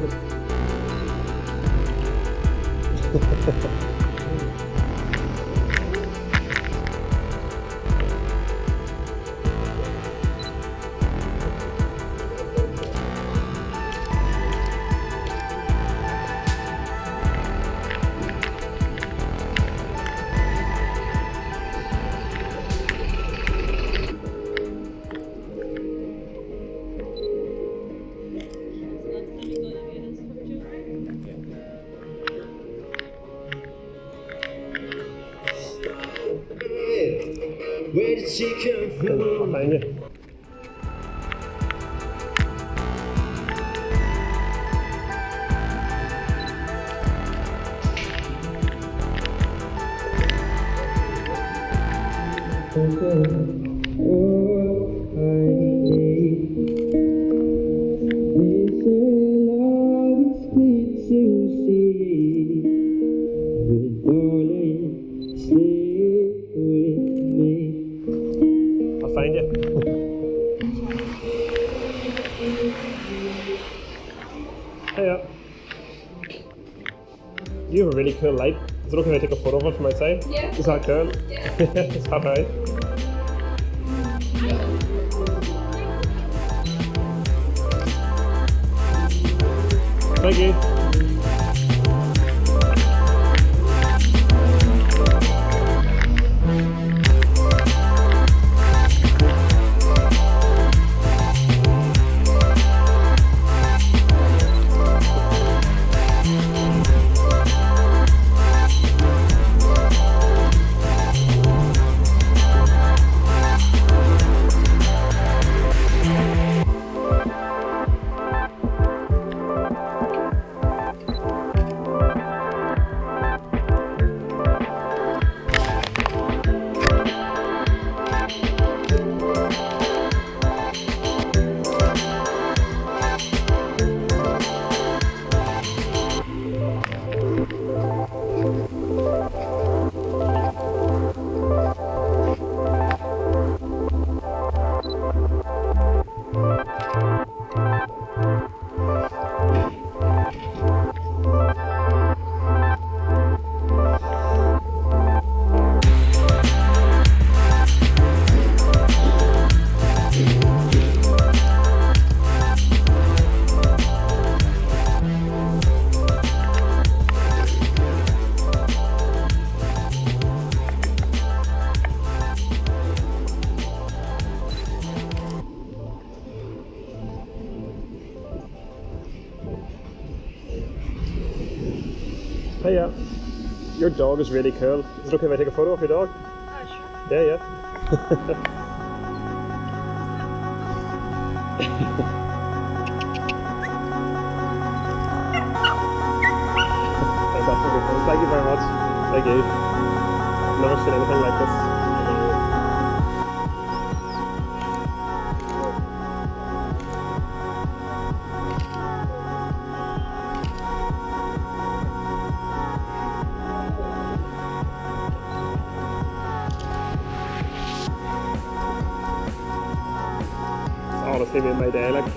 Ha ha ha. Where did she come from? Fajnie. I'll A light. Is it okay if I take a photo of it from outside? Yeah. Is that cool? Yeah. Is that alright? Thank you. Hiya. Your dog is really cool. Is it okay if I take a photo of your dog? Uh, yeah, yeah. That's absolutely cool. Thank you very much. Thank you. Never seen anything like this. It's honestly made my day, like.